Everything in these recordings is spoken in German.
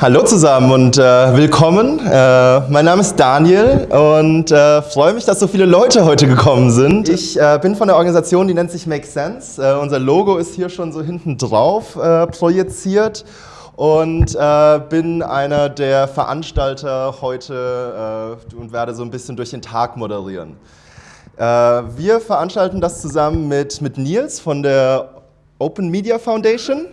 Hallo zusammen und äh, willkommen. Äh, mein Name ist Daniel und äh, freue mich, dass so viele Leute heute gekommen sind. Ich äh, bin von der Organisation, die nennt sich Make Sense. Äh, unser Logo ist hier schon so hinten drauf äh, projiziert und bin einer der Veranstalter heute und werde so ein bisschen durch den Tag moderieren. wir veranstalten das zusammen mit, mit Nils von der Open Media Foundation.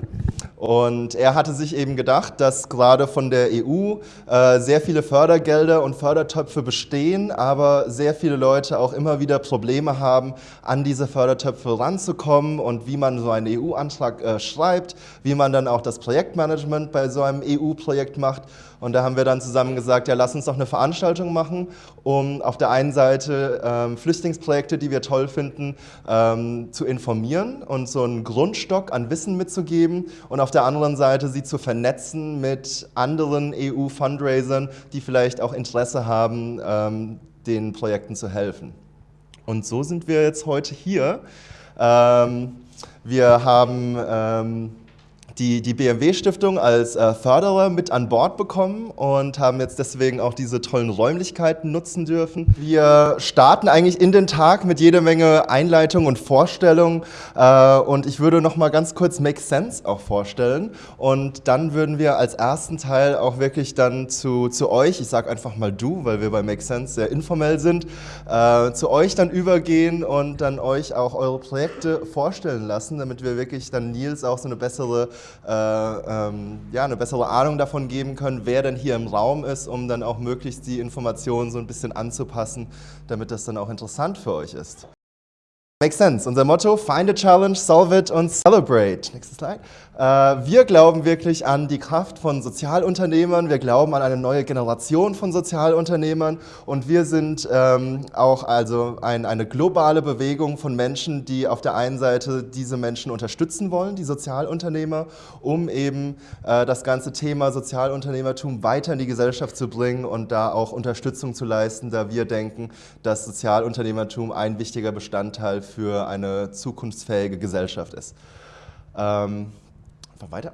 Und er hatte sich eben gedacht, dass gerade von der EU äh, sehr viele Fördergelder und Fördertöpfe bestehen, aber sehr viele Leute auch immer wieder Probleme haben, an diese Fördertöpfe ranzukommen und wie man so einen EU-Antrag äh, schreibt, wie man dann auch das Projektmanagement bei so einem EU-Projekt macht. Und da haben wir dann zusammen gesagt, ja, lass uns doch eine Veranstaltung machen, um auf der einen Seite ähm, Flüchtlingsprojekte, die wir toll finden, ähm, zu informieren und so einen Grundstock an Wissen mitzugeben und auf der anderen Seite sie zu vernetzen mit anderen EU-Fundraisern, die vielleicht auch Interesse haben, ähm, den Projekten zu helfen. Und so sind wir jetzt heute hier. Ähm, wir haben ähm, die, die BMW-Stiftung als äh, Förderer mit an Bord bekommen und haben jetzt deswegen auch diese tollen Räumlichkeiten nutzen dürfen. Wir starten eigentlich in den Tag mit jeder Menge Einleitung und Vorstellung äh, und ich würde noch mal ganz kurz Make Sense auch vorstellen und dann würden wir als ersten Teil auch wirklich dann zu, zu euch, ich sage einfach mal du, weil wir bei Make Sense sehr informell sind, äh, zu euch dann übergehen und dann euch auch eure Projekte vorstellen lassen, damit wir wirklich dann Nils auch so eine bessere äh, ähm, ja, eine bessere Ahnung davon geben können, wer denn hier im Raum ist, um dann auch möglichst die Informationen so ein bisschen anzupassen, damit das dann auch interessant für euch ist. Makes sense. Unser Motto, find a challenge, solve it und celebrate. Nächstes Slide. Äh, wir glauben wirklich an die Kraft von Sozialunternehmern, wir glauben an eine neue Generation von Sozialunternehmern und wir sind ähm, auch also ein, eine globale Bewegung von Menschen, die auf der einen Seite diese Menschen unterstützen wollen, die Sozialunternehmer, um eben äh, das ganze Thema Sozialunternehmertum weiter in die Gesellschaft zu bringen und da auch Unterstützung zu leisten, da wir denken, dass Sozialunternehmertum ein wichtiger Bestandteil für eine zukunftsfähige Gesellschaft ist. Ähm, einfach weiter.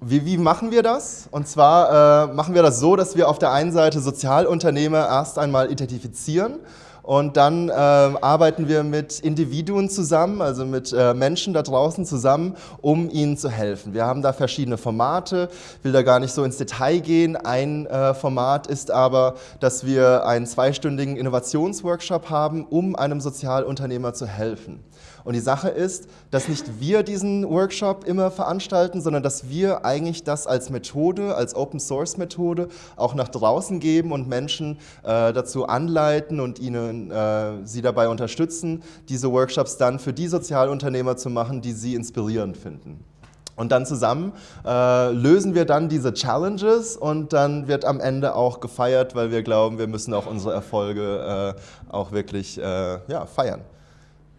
Wie, wie, machen wir das? Und zwar äh, machen wir das so, dass wir auf der einen Seite Sozialunternehmer erst einmal identifizieren und dann äh, arbeiten wir mit Individuen zusammen, also mit äh, Menschen da draußen zusammen, um ihnen zu helfen. Wir haben da verschiedene Formate, will da gar nicht so ins Detail gehen. Ein äh, Format ist aber, dass wir einen zweistündigen Innovationsworkshop haben, um einem Sozialunternehmer zu helfen. Und die Sache ist, dass nicht wir diesen Workshop immer veranstalten, sondern dass wir eigentlich das als Methode, als Open-Source-Methode auch nach draußen geben und Menschen äh, dazu anleiten und ihnen, äh, sie dabei unterstützen, diese Workshops dann für die Sozialunternehmer zu machen, die sie inspirierend finden. Und dann zusammen äh, lösen wir dann diese Challenges und dann wird am Ende auch gefeiert, weil wir glauben, wir müssen auch unsere Erfolge äh, auch wirklich äh, ja, feiern.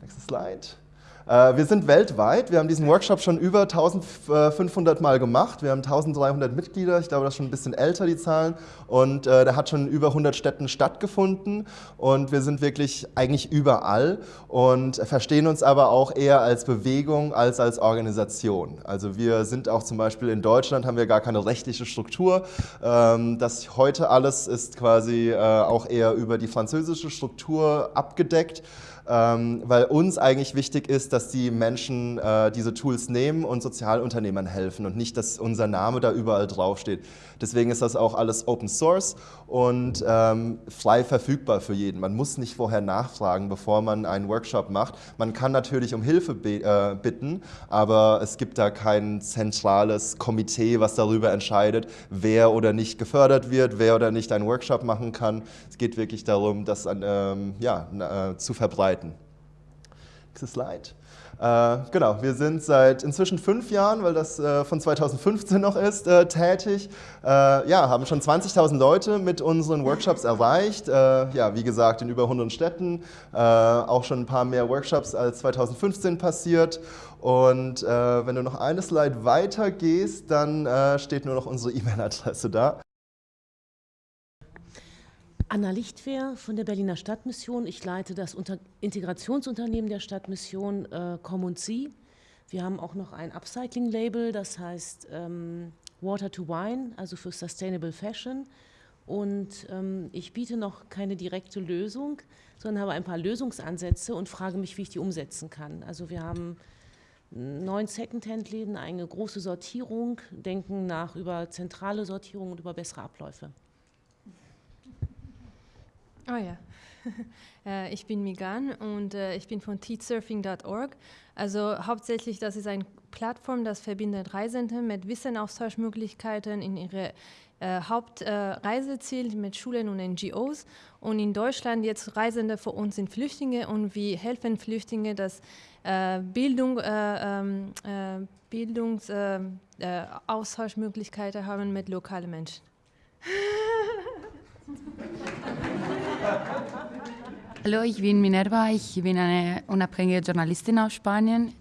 Nächstes Slide. Äh, wir sind weltweit. Wir haben diesen Workshop schon über 1500 Mal gemacht. Wir haben 1300 Mitglieder. Ich glaube, das ist schon ein bisschen älter, die Zahlen. Und äh, der hat schon in über 100 Städten stattgefunden. Und wir sind wirklich eigentlich überall und verstehen uns aber auch eher als Bewegung als als Organisation. Also wir sind auch zum Beispiel in Deutschland, haben wir gar keine rechtliche Struktur. Ähm, das heute alles ist quasi äh, auch eher über die französische Struktur abgedeckt ähm, weil uns eigentlich wichtig ist, dass die Menschen äh, diese Tools nehmen und Sozialunternehmern helfen und nicht, dass unser Name da überall draufsteht. Deswegen ist das auch alles Open Source und ähm, frei verfügbar für jeden. Man muss nicht vorher nachfragen, bevor man einen Workshop macht. Man kann natürlich um Hilfe äh, bitten, aber es gibt da kein zentrales Komitee, was darüber entscheidet, wer oder nicht gefördert wird, wer oder nicht einen Workshop machen kann. Es geht wirklich darum, das ähm, ja, äh, zu verbreiten. Nächste Slide. Äh, genau, wir sind seit inzwischen fünf Jahren, weil das äh, von 2015 noch ist, äh, tätig. Äh, ja, haben schon 20.000 Leute mit unseren Workshops erreicht. Äh, ja, wie gesagt, in über 100 Städten. Äh, auch schon ein paar mehr Workshops als 2015 passiert. Und wenn du noch eine Slide weiter gehst, dann steht nur noch unsere E-Mail-Adresse da. Anna Lichtwehr von der Berliner Stadtmission. Ich leite das Unter Integrationsunternehmen der Stadtmission äh, Com und Sie. Wir haben auch noch ein Upcycling-Label, das heißt ähm, Water to Wine, also für Sustainable Fashion. Und ähm, ich biete noch keine direkte Lösung, sondern habe ein paar Lösungsansätze und frage mich, wie ich die umsetzen kann. Also wir haben neun Secondhand-Läden, eine große Sortierung, denken nach über zentrale Sortierung und über bessere Abläufe. Oh ja. Äh, ich bin Migan und äh, ich bin von teachsurfing.org. Also hauptsächlich, das ist eine Plattform, das verbindet Reisende mit Wissenaustauschmöglichkeiten in ihre äh, Hauptreiseziel mit Schulen und NGOs. Und in Deutschland jetzt Reisende für uns sind Flüchtlinge und wir helfen Flüchtlinge, dass äh, Bildung, äh, ähm, äh, Bildungsaustauschmöglichkeiten haben mit lokalen Menschen. Hallo, ich bin Minerva, ich bin eine unabhängige Journalistin aus Spanien.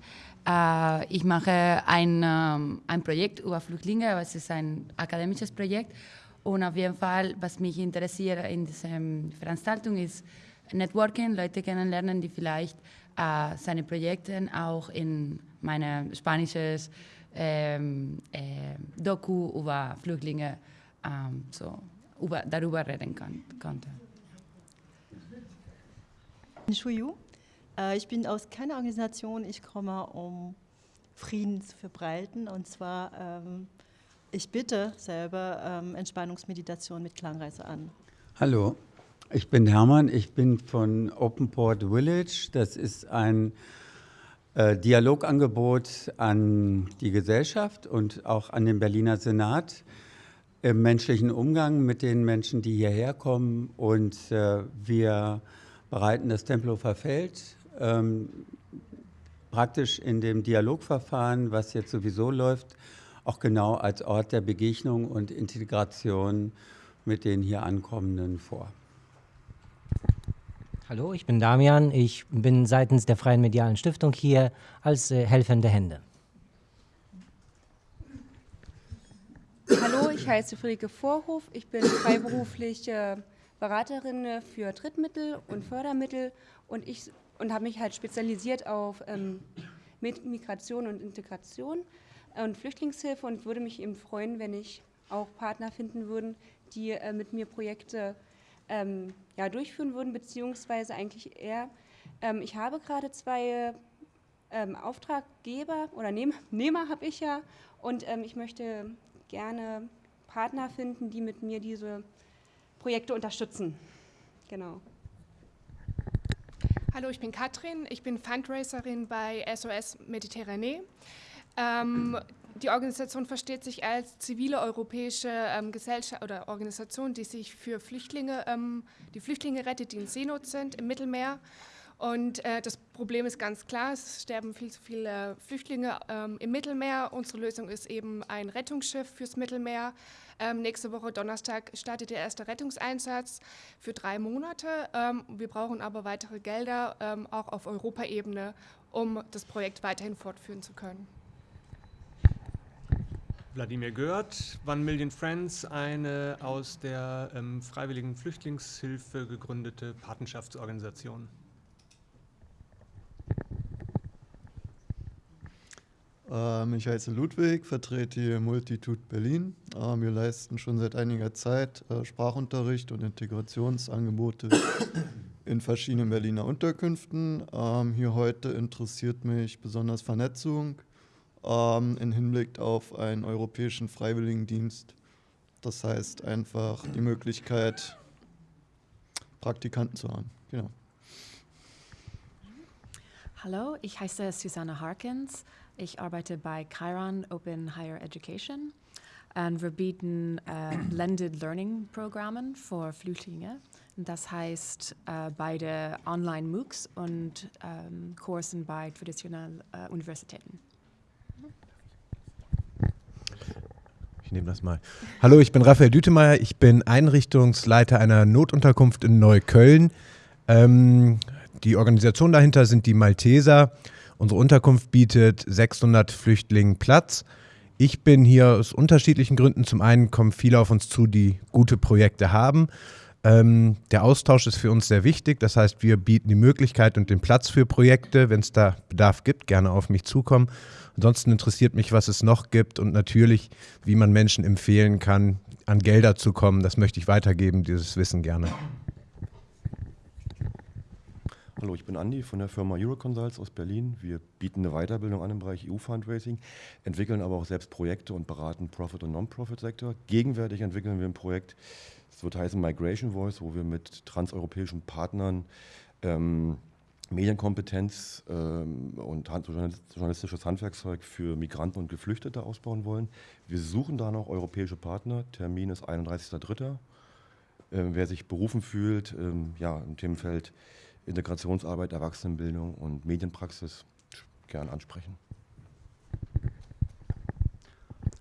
Äh, ich mache ein, ähm, ein Projekt über Flüchtlinge, aber es ist ein akademisches Projekt. Und auf jeden Fall, was mich interessiert in dieser Veranstaltung ist Networking, Leute kennenlernen, die vielleicht äh, seine Projekte auch in meine spanisches ähm, äh, Doku über Flüchtlinge ähm, so, über, darüber reden kann, konnte. Shuyu. Äh, ich bin aus keiner Organisation, ich komme, um Frieden zu verbreiten. Und zwar, ähm, ich bitte selber ähm, Entspannungsmeditation mit Klangreise an. Hallo, ich bin Hermann, ich bin von Open Port Village. Das ist ein äh, Dialogangebot an die Gesellschaft und auch an den Berliner Senat im menschlichen Umgang mit den Menschen, die hierher kommen. Und äh, wir bereiten das Tempelhofer Feld ähm, praktisch in dem Dialogverfahren, was jetzt sowieso läuft, auch genau als Ort der Begegnung und Integration mit den hier Ankommenden vor. Hallo, ich bin Damian. Ich bin seitens der Freien Medialen Stiftung hier als äh, helfende Hände. Hallo, ich heiße Friederike Vorhof. Ich bin freiberufliche Beraterin für Drittmittel und Fördermittel. Und ich und habe mich halt spezialisiert auf ähm, Migration und Integration und Flüchtlingshilfe. Und würde mich eben freuen, wenn ich auch Partner finden würden, die äh, mit mir Projekte ähm, ja, durchführen würden, beziehungsweise eigentlich eher, ähm, ich habe gerade zwei ähm, Auftraggeber oder Nehm Nehmer habe ich ja. Und ähm, ich möchte gerne Partner finden, die mit mir diese Projekte unterstützen. Genau. Hallo, ich bin Katrin, ich bin Fundraiserin bei SOS Mediterranee. Ähm, die Organisation versteht sich als zivile europäische ähm, Gesellschaft oder Organisation, die sich für Flüchtlinge, ähm, die Flüchtlinge rettet, die in Seenot sind im Mittelmeer. Und äh, das Problem ist ganz klar, es sterben viel zu viele Flüchtlinge ähm, im Mittelmeer. Unsere Lösung ist eben ein Rettungsschiff fürs Mittelmeer, ähm, nächste Woche Donnerstag startet der erste Rettungseinsatz für drei Monate. Ähm, wir brauchen aber weitere Gelder, ähm, auch auf Europaebene, um das Projekt weiterhin fortführen zu können. Wladimir Gört, One Million Friends, eine aus der ähm, Freiwilligen Flüchtlingshilfe gegründete Patenschaftsorganisation. Ich heiße Ludwig, vertrete hier Multitude Berlin. Ähm, wir leisten schon seit einiger Zeit äh, Sprachunterricht und Integrationsangebote in verschiedenen Berliner Unterkünften. Ähm, hier heute interessiert mich besonders Vernetzung im Hinblick auf einen europäischen Freiwilligendienst. Das heißt einfach die Möglichkeit, Praktikanten zu haben. Genau. Hallo, ich heiße Susanne Harkins. Ich arbeite bei Chiron Open Higher Education und wir bieten äh, Blended Learning Programmen für Flüchtlinge. Das heißt äh, beide Online-MOOCs und ähm, Kursen bei traditionellen äh, Universitäten. Ich nehme das mal. Hallo, ich bin Raphael Dütemeyer. Ich bin Einrichtungsleiter einer Notunterkunft in Neukölln. Ähm, die Organisation dahinter sind die Malteser. Unsere Unterkunft bietet 600 Flüchtlingen Platz. Ich bin hier aus unterschiedlichen Gründen. Zum einen kommen viele auf uns zu, die gute Projekte haben. Ähm, der Austausch ist für uns sehr wichtig. Das heißt, wir bieten die Möglichkeit und den Platz für Projekte, wenn es da Bedarf gibt, gerne auf mich zukommen. Ansonsten interessiert mich, was es noch gibt und natürlich, wie man Menschen empfehlen kann, an Gelder zu kommen. Das möchte ich weitergeben, dieses Wissen gerne. Hallo, ich bin Andi von der Firma Euroconsults aus Berlin. Wir bieten eine Weiterbildung an im Bereich EU-Fundraising, entwickeln aber auch selbst Projekte und beraten Profit- und Non-Profit-Sektor. Gegenwärtig entwickeln wir ein Projekt, das wird heißen Migration Voice, wo wir mit transeuropäischen Partnern ähm, Medienkompetenz ähm, und journalistisches Handwerkszeug für Migranten und Geflüchtete ausbauen wollen. Wir suchen da noch europäische Partner. Termin ist 31.03. Ähm, wer sich berufen fühlt, ähm, ja, im Themenfeld Integrationsarbeit, Erwachsenenbildung und Medienpraxis gern ansprechen.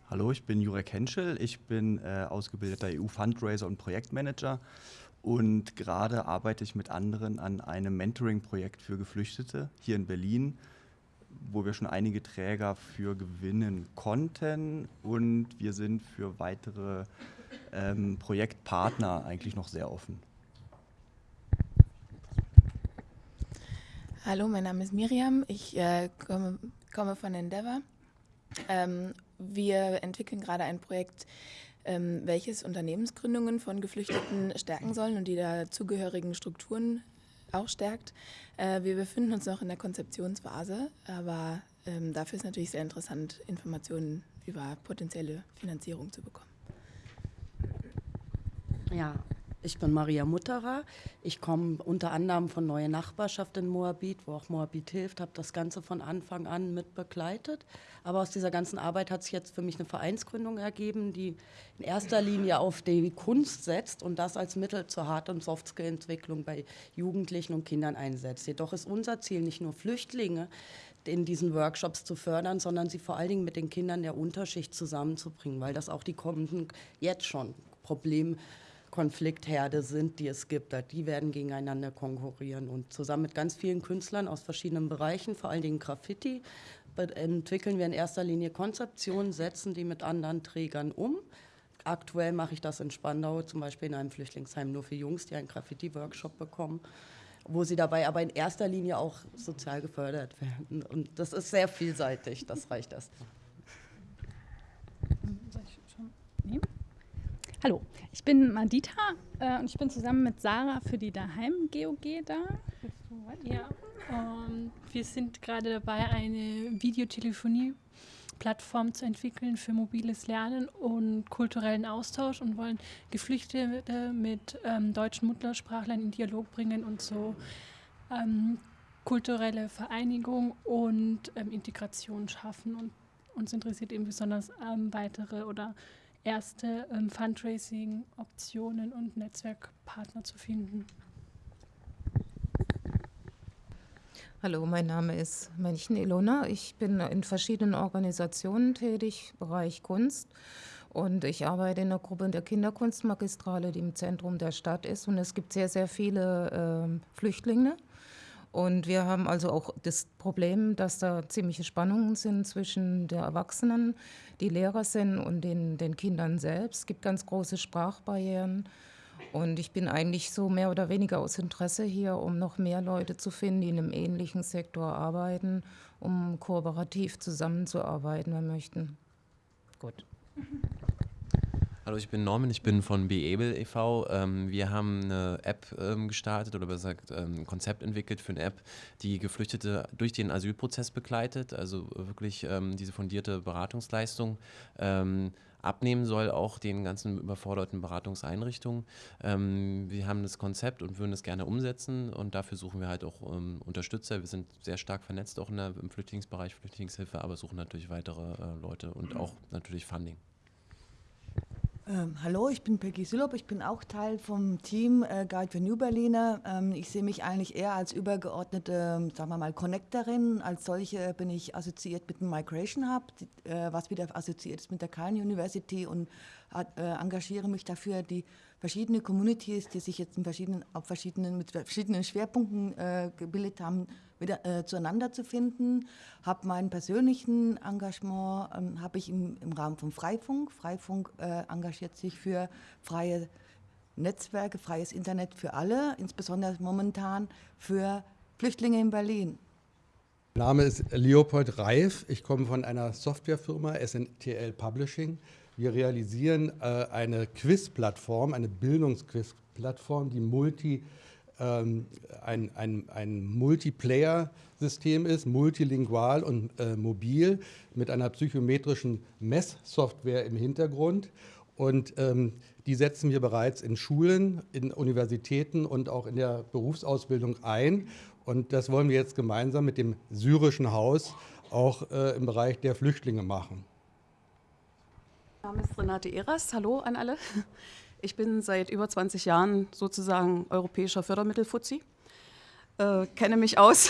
Hallo, ich bin Jurek Henschel. Ich bin äh, ausgebildeter EU-Fundraiser und Projektmanager und gerade arbeite ich mit anderen an einem Mentoring-Projekt für Geflüchtete hier in Berlin, wo wir schon einige Träger für gewinnen konnten und wir sind für weitere ähm, Projektpartner eigentlich noch sehr offen. Hallo, mein Name ist Miriam. Ich äh, komme, komme, von Endeavor. Ähm, wir entwickeln gerade ein Projekt, ähm, welches Unternehmensgründungen von Geflüchteten stärken sollen und die dazugehörigen Strukturen auch stärkt. Äh, wir befinden uns noch in der Konzeptionsphase, aber ähm, dafür ist natürlich sehr interessant, Informationen über potenzielle Finanzierung zu bekommen. Ja, ich bin Maria Mutterer. Ich komme unter anderem von Neue Nachbarschaft in Moabit, wo auch Moabit hilft, habe das Ganze von Anfang an mit begleitet. Aber aus dieser ganzen Arbeit hat sich jetzt für mich eine Vereinsgründung ergeben, die in erster Linie auf die Kunst setzt und das als Mittel zur Hard- und Softskill-Entwicklung bei Jugendlichen und Kindern einsetzt. Jedoch ist unser Ziel nicht nur Flüchtlinge in diesen Workshops zu fördern, sondern sie vor allen Dingen mit den Kindern der Unterschicht zusammenzubringen, weil das auch die kommenden jetzt schon Probleme Konfliktherde sind, die es gibt. Die werden gegeneinander konkurrieren. Und zusammen mit ganz vielen Künstlern aus verschiedenen Bereichen, vor allen Dingen Graffiti, entwickeln wir in erster Linie Konzeptionen, setzen die mit anderen Trägern um. Aktuell mache ich das in Spandau, zum Beispiel in einem Flüchtlingsheim nur für Jungs, die einen Graffiti-Workshop bekommen, wo sie dabei aber in erster Linie auch sozial gefördert werden. Und das ist sehr vielseitig, das reicht erstmal. Hallo, ich bin Madita äh, und ich bin zusammen mit Sarah für die Daheim GOG da. Ja, ähm, wir sind gerade dabei, eine Videotelefonie-Plattform zu entwickeln für mobiles Lernen und kulturellen Austausch und wollen Geflüchtete mit ähm, deutschen Muttersprachlern in Dialog bringen und so ähm, kulturelle Vereinigung und ähm, Integration schaffen. Und uns interessiert eben besonders ähm, weitere oder erste ähm, Fundraising-Optionen und Netzwerkpartner zu finden. Hallo, mein Name ist Männchen Ilona. Ich bin in verschiedenen Organisationen tätig, Bereich Kunst. Und ich arbeite in der Gruppe der Kinderkunstmagistrale, die im Zentrum der Stadt ist. Und es gibt sehr, sehr viele äh, Flüchtlinge. Und wir haben also auch das Problem, dass da ziemliche Spannungen sind zwischen den Erwachsenen, die Lehrer sind und den, den Kindern selbst. Es gibt ganz große Sprachbarrieren. Und ich bin eigentlich so mehr oder weniger aus Interesse hier, um noch mehr Leute zu finden, die in einem ähnlichen Sektor arbeiten, um kooperativ zusammenzuarbeiten, wenn wir möchten. Gut. Hallo, ich bin Norman, ich bin von Beable e.V. Ähm, wir haben eine App ähm, gestartet oder besser gesagt ähm, ein Konzept entwickelt für eine App, die Geflüchtete durch den Asylprozess begleitet, also wirklich ähm, diese fundierte Beratungsleistung ähm, abnehmen soll, auch den ganzen überforderten Beratungseinrichtungen. Ähm, wir haben das Konzept und würden es gerne umsetzen und dafür suchen wir halt auch Unterstützer. Wir sind sehr stark vernetzt auch der, im Flüchtlingsbereich, Flüchtlingshilfe, aber suchen natürlich weitere äh, Leute und auch natürlich Funding. Ähm, hallo, ich bin Peggy Sülop, ich bin auch Teil vom Team äh, Guide für New Berliner. Ähm, ich sehe mich eigentlich eher als übergeordnete, sagen wir mal, Connectorin. Als solche bin ich assoziiert mit dem Migration Hub, die, äh, was wieder assoziiert ist mit der Khan University und äh, engagiere mich dafür, die verschiedenen Communities, die sich jetzt in verschiedenen, auf verschiedenen, mit verschiedenen Schwerpunkten äh, gebildet haben, wieder äh, zueinander zu finden. Habe meinen persönlichen Engagement ähm, habe ich im, im Rahmen von Freifunk. Freifunk äh, engagiert sich für freie Netzwerke, freies Internet für alle, insbesondere momentan für Flüchtlinge in Berlin. Mein Name ist Leopold Reif. Ich komme von einer Softwarefirma SNTL Publishing. Wir realisieren äh, eine Quiz-Plattform, eine Bildungsquiz-Plattform, die multi, ähm, ein, ein, ein Multiplayer-System ist, multilingual und äh, mobil, mit einer psychometrischen Messsoftware im Hintergrund. Und ähm, die setzen wir bereits in Schulen, in Universitäten und auch in der Berufsausbildung ein. Und das wollen wir jetzt gemeinsam mit dem syrischen Haus auch äh, im Bereich der Flüchtlinge machen. Mein Name ist Renate Eras. Hallo an alle. Ich bin seit über 20 Jahren sozusagen europäischer Fördermittelfuzzi. Äh, kenne mich aus,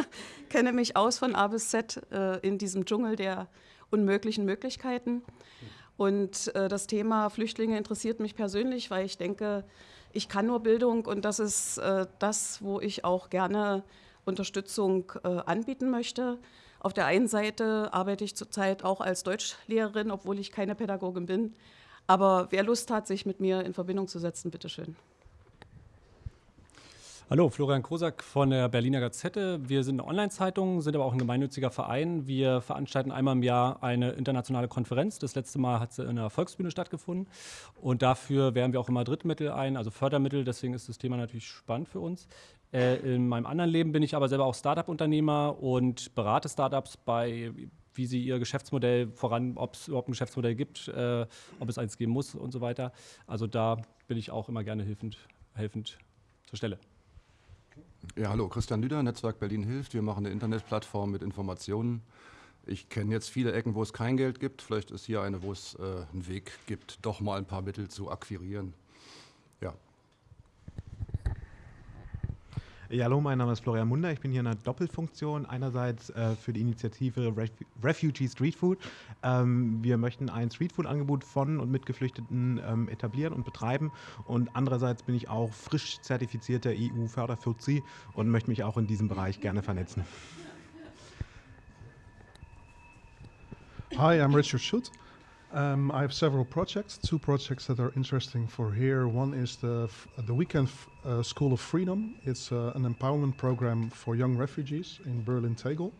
kenne mich aus von A bis Z äh, in diesem Dschungel der unmöglichen Möglichkeiten. Und äh, das Thema Flüchtlinge interessiert mich persönlich, weil ich denke, ich kann nur Bildung und das ist äh, das, wo ich auch gerne Unterstützung äh, anbieten möchte. Auf der einen Seite arbeite ich zurzeit auch als Deutschlehrerin, obwohl ich keine Pädagogin bin. Aber wer Lust hat, sich mit mir in Verbindung zu setzen, bitteschön. Hallo, Florian Kosak von der Berliner Gazette. Wir sind eine Online-Zeitung, sind aber auch ein gemeinnütziger Verein. Wir veranstalten einmal im Jahr eine internationale Konferenz. Das letzte Mal hat sie in der Volksbühne stattgefunden. Und dafür werben wir auch immer Drittmittel ein, also Fördermittel. Deswegen ist das Thema natürlich spannend für uns. Äh, in meinem anderen Leben bin ich aber selber auch Startup-Unternehmer und berate Startups bei wie sie ihr Geschäftsmodell voran, ob es überhaupt ein Geschäftsmodell gibt, äh, ob es eins geben muss und so weiter. Also da bin ich auch immer gerne helfend, helfend zur Stelle. Ja, hallo, Christian Lüder, Netzwerk Berlin hilft. Wir machen eine Internetplattform mit Informationen. Ich kenne jetzt viele Ecken, wo es kein Geld gibt. Vielleicht ist hier eine, wo es äh, einen Weg gibt, doch mal ein paar Mittel zu akquirieren. Ja. Ja, hallo, mein Name ist Florian Munder. Ich bin hier in einer Doppelfunktion. Einerseits äh, für die Initiative Ref Refugee Street Food. Ähm, wir möchten ein Streetfood-Angebot von und mit Geflüchteten ähm, etablieren und betreiben. Und andererseits bin ich auch frisch zertifizierter EU-Förderfuzzi und möchte mich auch in diesem Bereich gerne vernetzen. Hi, I'm Richard Schutt. Um, I have several projects, two projects that are interesting for here. One is the, the Weekend uh, School of Freedom. It's uh, an empowerment program for young refugees in Berlin-Tegel.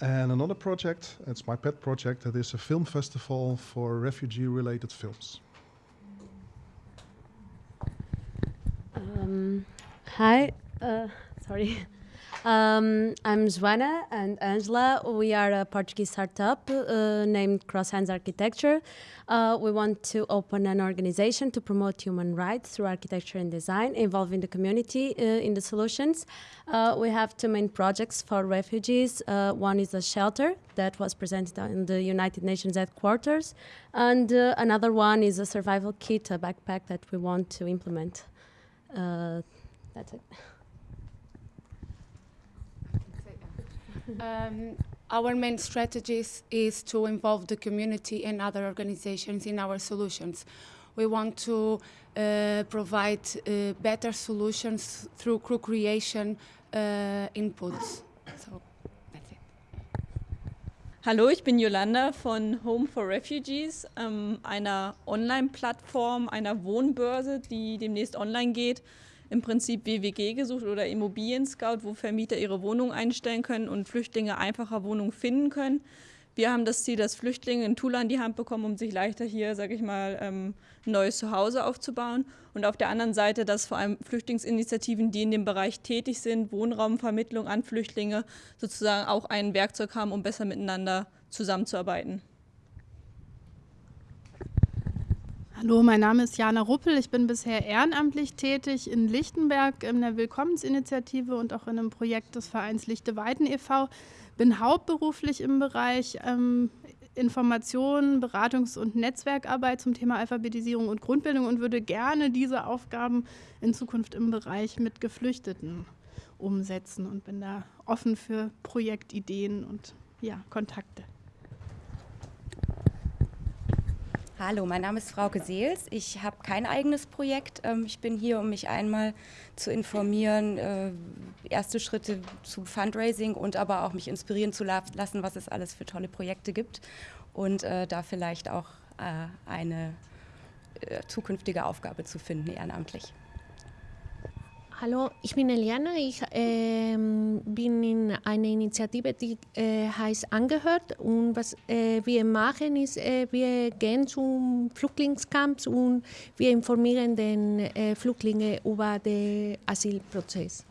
And another project, it's my pet project, that is a film festival for refugee-related films. Um, hi, uh, sorry. Um, I'm Joana and Angela. We are a Portuguese startup uh, named Cross Hands Architecture. Uh, we want to open an organization to promote human rights through architecture and design, involving the community uh, in the solutions. Uh, we have two main projects for refugees. Uh, one is a shelter that was presented in the United Nations headquarters, and uh, another one is a survival kit, a backpack that we want to implement. that's it. Um, our main strategy is to involve the community and other organizations in our solutions. We want to uh, provide uh, better solutions through co-creation uh, inputs. So that's it. Hallo, ich bin Yolanda von Home for Refugees, ähm, einer Online-Plattform, einer Wohnbörse, die demnächst online geht im Prinzip WWG gesucht oder Immobilien Scout, wo Vermieter ihre Wohnung einstellen können und Flüchtlinge einfacher Wohnungen finden können. Wir haben das Ziel, dass Flüchtlinge ein Tool an die Hand bekommen, um sich leichter hier, sage ich mal, ähm, ein neues Zuhause aufzubauen. Und auf der anderen Seite, dass vor allem Flüchtlingsinitiativen, die in dem Bereich tätig sind, Wohnraumvermittlung an Flüchtlinge, sozusagen auch ein Werkzeug haben, um besser miteinander zusammenzuarbeiten. Hallo, mein Name ist Jana Ruppel. Ich bin bisher ehrenamtlich tätig in Lichtenberg in der Willkommensinitiative und auch in einem Projekt des Vereins Lichte Weiden e.V. Bin hauptberuflich im Bereich ähm, Information, Beratungs- und Netzwerkarbeit zum Thema Alphabetisierung und Grundbildung und würde gerne diese Aufgaben in Zukunft im Bereich mit Geflüchteten umsetzen und bin da offen für Projektideen und ja, Kontakte. Hallo, mein Name ist Frauke Seels. Ich habe kein eigenes Projekt. Ähm, ich bin hier, um mich einmal zu informieren, äh, erste Schritte zu Fundraising und aber auch mich inspirieren zu lassen, was es alles für tolle Projekte gibt und äh, da vielleicht auch äh, eine zukünftige Aufgabe zu finden, ehrenamtlich. Hallo, ich bin Eliana. Ich äh, bin in einer Initiative, die äh, heißt Angehört. Und was äh, wir machen, ist, äh, wir gehen zum Flüchtlingscamps und wir informieren den äh, Flüchtlinge über den Asylprozess.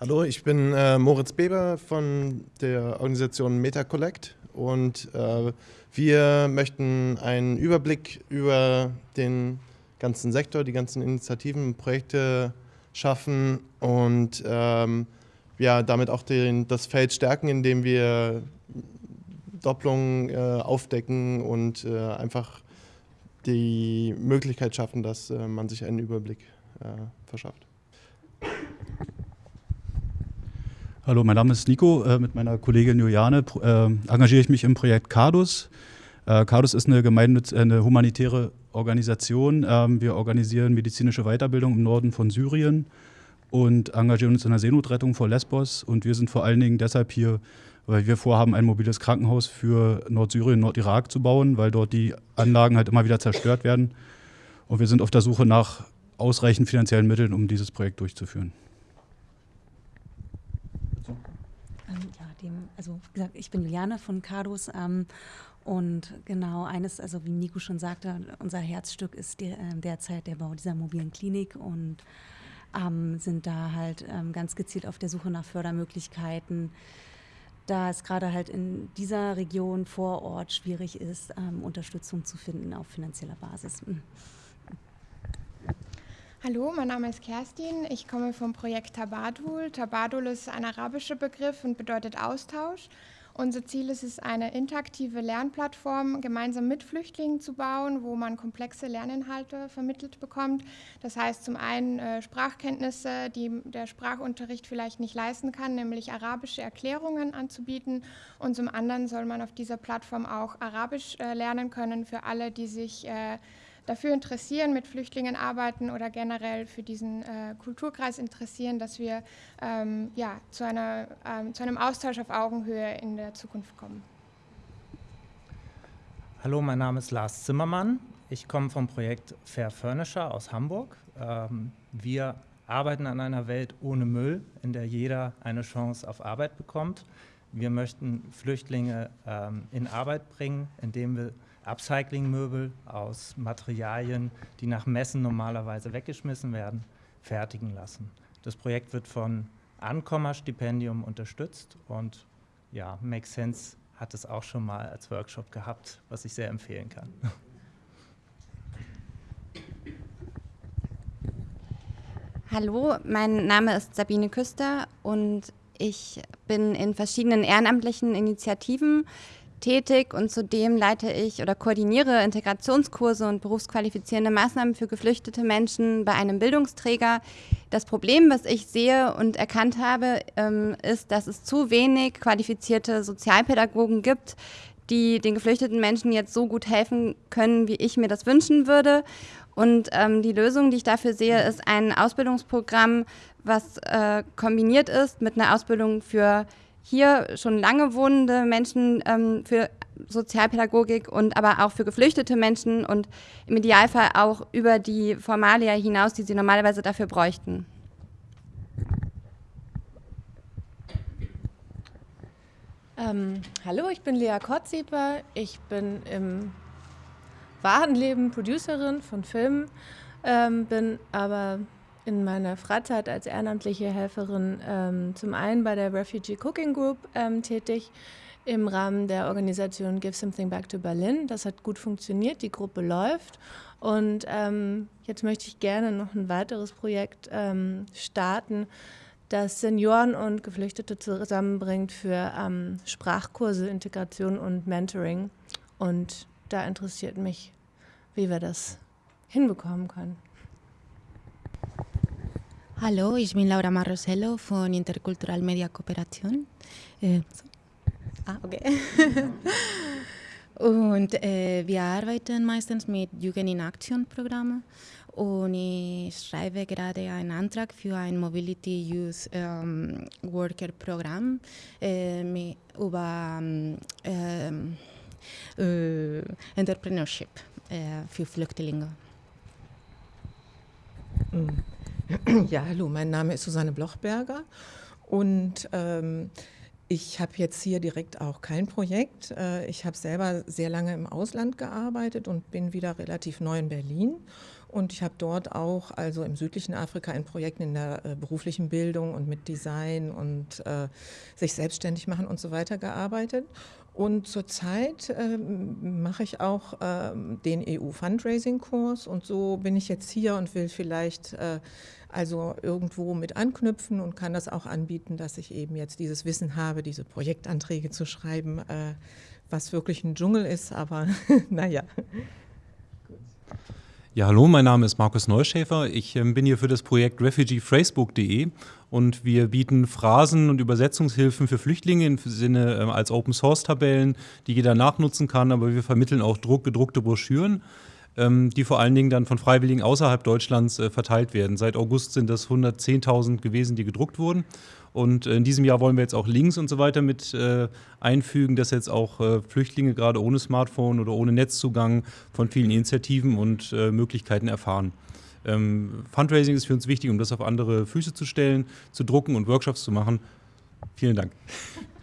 Hallo, ich bin äh, Moritz Beber von der Organisation MetaCollect und wir möchten einen Überblick über den ganzen Sektor, die ganzen Initiativen, Projekte schaffen und ähm, ja, damit auch den, das Feld stärken, indem wir Doppelungen äh, aufdecken und äh, einfach die Möglichkeit schaffen, dass äh, man sich einen Überblick äh, verschafft. Hallo, mein Name ist Nico. Äh, mit meiner Kollegin Juliane äh, engagiere ich mich im Projekt CADUS. CADUS ist eine, eine humanitäre Organisation. Ähm, wir organisieren medizinische Weiterbildung im Norden von Syrien und engagieren uns in der Seenotrettung vor Lesbos. Und wir sind vor allen Dingen deshalb hier, weil wir vorhaben, ein mobiles Krankenhaus für Nordsyrien, Nordirak zu bauen, weil dort die Anlagen halt immer wieder zerstört werden. Und wir sind auf der Suche nach ausreichend finanziellen Mitteln, um dieses Projekt durchzuführen. Ähm, ja, dem, also wie gesagt, ich bin Juliane von CADUS ähm, und genau eines, also wie Nico schon sagte, unser Herzstück ist der, äh, derzeit der Bau dieser mobilen Klinik und ähm, sind da halt ähm, ganz gezielt auf der Suche nach Fördermöglichkeiten, da es gerade halt in dieser Region vor Ort schwierig ist, ähm, Unterstützung zu finden auf finanzieller Basis. Mhm. Hallo, mein Name ist Kerstin. Ich komme vom Projekt Tabadul. Tabadul ist ein arabischer Begriff und bedeutet Austausch. Unser Ziel ist es, eine interaktive Lernplattform gemeinsam mit Flüchtlingen zu bauen, wo man komplexe Lerninhalte vermittelt bekommt. Das heißt zum einen äh, Sprachkenntnisse, die der Sprachunterricht vielleicht nicht leisten kann, nämlich arabische Erklärungen anzubieten. Und zum anderen soll man auf dieser Plattform auch Arabisch äh, lernen können für alle, die sich äh, dafür interessieren, mit Flüchtlingen arbeiten oder generell für diesen äh, Kulturkreis interessieren, dass wir ähm, ja, zu, einer, ähm, zu einem Austausch auf Augenhöhe in der Zukunft kommen. Hallo, mein Name ist Lars Zimmermann. Ich komme vom Projekt Fair Furniture aus Hamburg. Ähm, wir arbeiten an einer Welt ohne Müll, in der jeder eine Chance auf Arbeit bekommt. Wir möchten Flüchtlinge ähm, in Arbeit bringen, indem wir Upcycling-Möbel aus Materialien, die nach Messen normalerweise weggeschmissen werden, fertigen lassen. Das Projekt wird von Ankommerstipendium unterstützt und ja, Make Sense hat es auch schon mal als Workshop gehabt, was ich sehr empfehlen kann. Hallo, mein Name ist Sabine Küster und ich bin in verschiedenen ehrenamtlichen Initiativen tätig und zudem leite ich oder koordiniere Integrationskurse und berufsqualifizierende Maßnahmen für geflüchtete Menschen bei einem Bildungsträger. Das Problem, was ich sehe und erkannt habe, ähm, ist, dass es zu wenig qualifizierte Sozialpädagogen gibt, die den geflüchteten Menschen jetzt so gut helfen können, wie ich mir das wünschen würde. Und ähm, die Lösung, die ich dafür sehe, ist ein Ausbildungsprogramm, was äh, kombiniert ist mit einer Ausbildung für hier schon lange wohnende Menschen ähm, für Sozialpädagogik und aber auch für geflüchtete Menschen und im Idealfall auch über die Formalia hinaus, die sie normalerweise dafür bräuchten. Ähm, hallo, ich bin Lea Kottsieper. Ich bin im wahren Leben Producerin von Filmen, ähm, bin aber in meiner Freizeit als ehrenamtliche Helferin ähm, zum einen bei der Refugee Cooking Group ähm, tätig im Rahmen der Organisation Give Something Back to Berlin. Das hat gut funktioniert, die Gruppe läuft. Und ähm, jetzt möchte ich gerne noch ein weiteres Projekt ähm, starten, das Senioren und Geflüchtete zusammenbringt für ähm, Sprachkurse, Integration und Mentoring. Und da interessiert mich, wie wir das hinbekommen können. Hallo, ich bin Laura Marrosello von Interkultural Media Kooperation. Äh, so. Ah, okay. und äh, wir arbeiten meistens mit Jugend in Action Programmen und ich schreibe gerade einen Antrag für ein Mobility Youth ähm, Worker Programm äh, über ähm, äh, Entrepreneurship äh, für Flüchtlinge. Ja, hallo, mein Name ist Susanne Blochberger und ähm, ich habe jetzt hier direkt auch kein Projekt. Äh, ich habe selber sehr lange im Ausland gearbeitet und bin wieder relativ neu in Berlin. Und ich habe dort auch, also im südlichen Afrika, in Projekten in der äh, beruflichen Bildung und mit Design und äh, sich selbstständig machen und so weiter gearbeitet. Und zurzeit äh, mache ich auch äh, den EU-Fundraising-Kurs und so bin ich jetzt hier und will vielleicht äh, also irgendwo mit anknüpfen und kann das auch anbieten, dass ich eben jetzt dieses Wissen habe, diese Projektanträge zu schreiben, äh, was wirklich ein Dschungel ist, aber naja. Ja, hallo, mein Name ist Markus Neuschäfer. Ich ähm, bin hier für das Projekt refugeephrasebook.de und wir bieten Phrasen und Übersetzungshilfen für Flüchtlinge im Sinne ähm, als Open Source Tabellen, die jeder nachnutzen kann, aber wir vermitteln auch Druck, gedruckte Broschüren, die vor allen Dingen dann von Freiwilligen außerhalb Deutschlands äh, verteilt werden. Seit August sind das 110.000 gewesen, die gedruckt wurden. Und in diesem Jahr wollen wir jetzt auch Links und so weiter mit äh, einfügen, dass jetzt auch äh, Flüchtlinge gerade ohne Smartphone oder ohne Netzzugang von vielen Initiativen und äh, Möglichkeiten erfahren. Ähm, Fundraising ist für uns wichtig, um das auf andere Füße zu stellen, zu drucken und Workshops zu machen. Vielen Dank.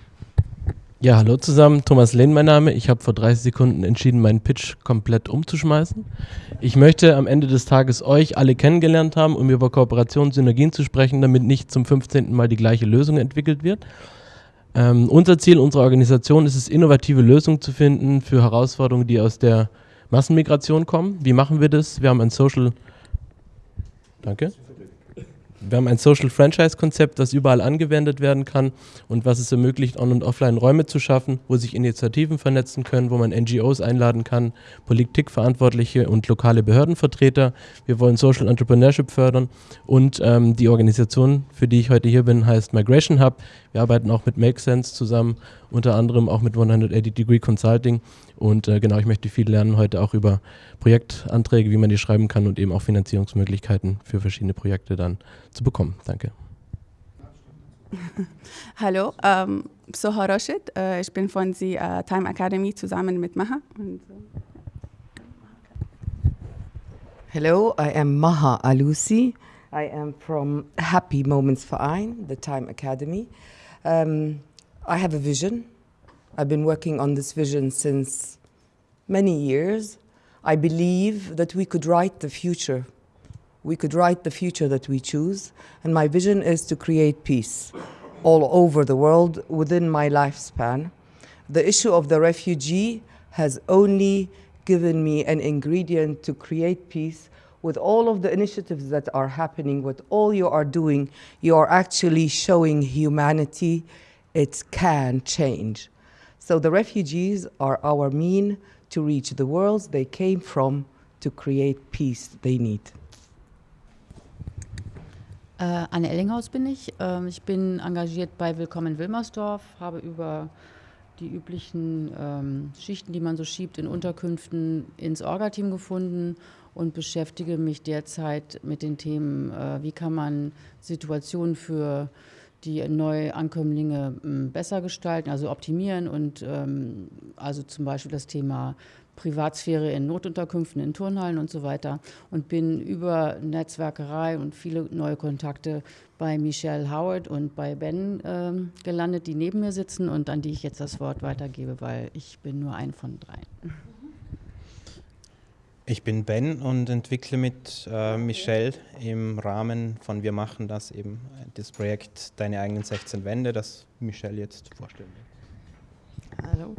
Ja, hallo zusammen, Thomas Lehn mein Name. Ich habe vor 30 Sekunden entschieden, meinen Pitch komplett umzuschmeißen. Ich möchte am Ende des Tages euch alle kennengelernt haben, um über Kooperation und Synergien zu sprechen, damit nicht zum 15. Mal die gleiche Lösung entwickelt wird. Ähm, unser Ziel unserer Organisation ist es, innovative Lösungen zu finden für Herausforderungen, die aus der Massenmigration kommen. Wie machen wir das? Wir haben ein Social... Danke. Wir haben ein Social Franchise Konzept, das überall angewendet werden kann und was es ermöglicht, On- und Offline Räume zu schaffen, wo sich Initiativen vernetzen können, wo man NGOs einladen kann, Politikverantwortliche und lokale Behördenvertreter. Wir wollen Social Entrepreneurship fördern und ähm, die Organisation, für die ich heute hier bin, heißt Migration Hub. Wir arbeiten auch mit Make Sense zusammen, unter anderem auch mit 180 Degree Consulting und äh, genau, ich möchte viel lernen heute auch über Projektanträge, wie man die schreiben kann und eben auch Finanzierungsmöglichkeiten für verschiedene Projekte dann zu bekommen. Danke. Hallo, ähm, Soha Rashid. Äh, ich bin von der äh, Time Academy zusammen mit Maha. Und, Hello, I am Maha Alusi. I am from Happy Moments Verein, the Time Academy. Um, I have a vision. I've been working on this vision since many years. I believe that we could write the future. We could write the future that we choose. And my vision is to create peace all over the world within my lifespan. The issue of the refugee has only given me an ingredient to create peace with all of the initiatives that are happening, with all you are doing, you are actually showing humanity it can change. So the refugees are our mean to reach the worlds they came from to create peace they need. Äh, Anne Ellinghaus bin ich. Ähm, ich bin engagiert bei Willkommen Wilmersdorf, habe über die üblichen ähm, Schichten, die man so schiebt in Unterkünften, ins Orga-Team gefunden und beschäftige mich derzeit mit den Themen, äh, wie kann man Situationen für die Neuankömmlinge m, besser gestalten, also optimieren und ähm, also zum Beispiel das Thema Privatsphäre in Notunterkünften, in Turnhallen und so weiter und bin über Netzwerkerei und viele neue Kontakte bei Michelle Howard und bei Ben ähm, gelandet, die neben mir sitzen und an die ich jetzt das Wort weitergebe, weil ich bin nur ein von dreien. Ich bin Ben und entwickle mit äh, Michelle im Rahmen von Wir machen das eben das Projekt Deine eigenen 16 Wände, das Michelle jetzt vorstellen wird. Hallo.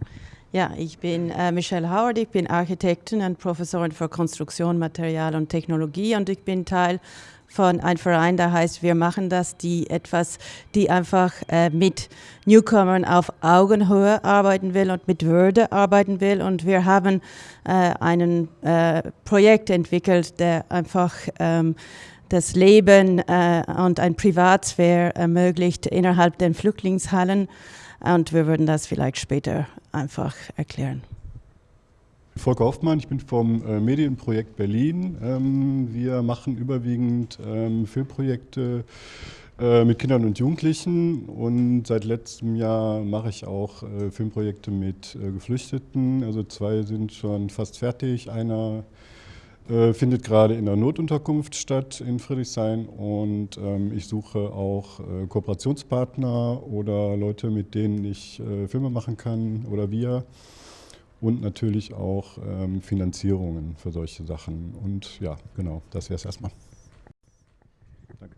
Ja, ich bin äh, Michelle Howard, ich bin Architektin und Professorin für Konstruktion, Material und Technologie und ich bin Teil von einem Verein, der heißt Wir machen das, die etwas, die einfach äh, mit Newcomern auf Augenhöhe arbeiten will und mit Würde arbeiten will. Und wir haben äh, ein äh, Projekt entwickelt, der einfach ähm, das Leben äh, und ein Privatsphäre ermöglicht innerhalb der Flüchtlingshallen. Und wir würden das vielleicht später einfach erklären. Volker Hoffmann, ich bin vom äh, Medienprojekt Berlin. Ähm, wir machen überwiegend ähm, Filmprojekte äh, mit Kindern und Jugendlichen und seit letztem Jahr mache ich auch äh, Filmprojekte mit Geflüchteten. Also zwei sind schon fast fertig. Einer findet gerade in der Notunterkunft statt in Friedrichshain und ähm, ich suche auch Kooperationspartner oder Leute, mit denen ich Filme machen kann oder wir und natürlich auch ähm, Finanzierungen für solche Sachen. Und ja, genau, das wäre es erstmal. Danke.